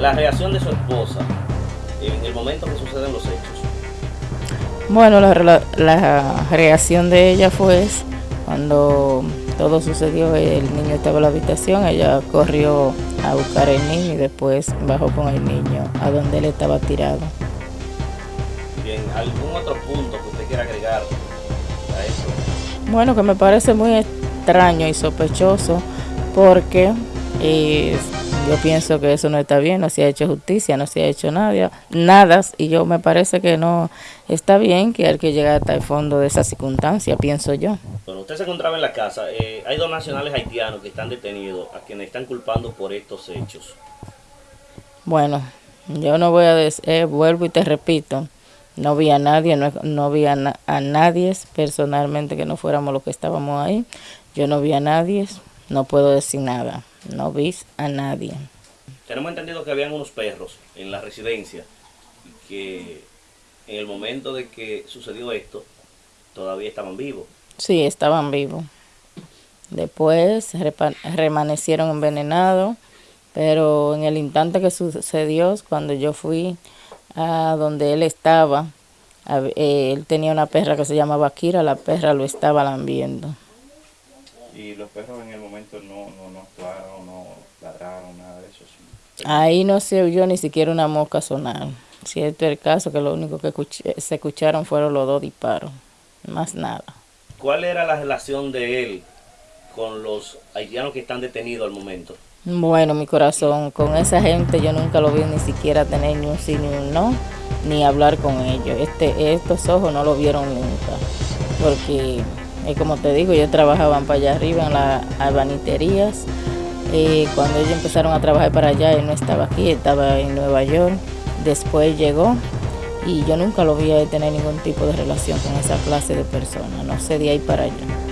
la reacción de su esposa en el momento que suceden los hechos. Bueno, la, la reacción de ella fue cuando todo sucedió, el niño estaba en la habitación, ella corrió a buscar al niño y después bajó con el niño a donde él estaba tirado. Bien, ¿algún otro punto que usted quiera agregar a eso? Bueno, que me parece muy extraño y sospechoso porque eh, yo pienso que eso no está bien, no se ha hecho justicia, no se ha hecho nada, nada, y yo me parece que no está bien que hay que llegar hasta el fondo de esa circunstancia, pienso yo. Bueno, usted se encontraba en la casa, eh, hay dos nacionales haitianos que están detenidos, a quienes están culpando por estos hechos. Bueno, yo no voy a decir, eh, vuelvo y te repito, no vi a nadie, no, no vi a, a nadie personalmente que no fuéramos los que estábamos ahí, yo no vi a nadie, no puedo decir nada no vi a nadie. Tenemos entendido que habían unos perros en la residencia y que en el momento de que sucedió esto, todavía estaban vivos. Sí, estaban vivos. Después remanecieron envenenados, pero en el instante que sucedió, cuando yo fui a donde él estaba, eh, él tenía una perra que se llamaba Kira, la perra lo estaba lambiendo. ¿Y los perros en el momento no, no, no actuaron, no ladraron, nada de eso? Ahí no se oyó ni siquiera una mosca sonar. Cierto es el caso que lo único que se escucharon fueron los dos disparos, más nada. ¿Cuál era la relación de él con los haitianos que están detenidos al momento? Bueno, mi corazón, con esa gente yo nunca lo vi ni siquiera tener ni un sí ni un no, ni hablar con ellos. Este, estos ojos no lo vieron nunca, porque y como te digo, ellos trabajaban para allá arriba en las albaniterías. Y cuando ellos empezaron a trabajar para allá, él no estaba aquí, estaba en Nueva York. Después llegó y yo nunca lo vi a tener ningún tipo de relación con esa clase de personas, no sé, de ahí para allá.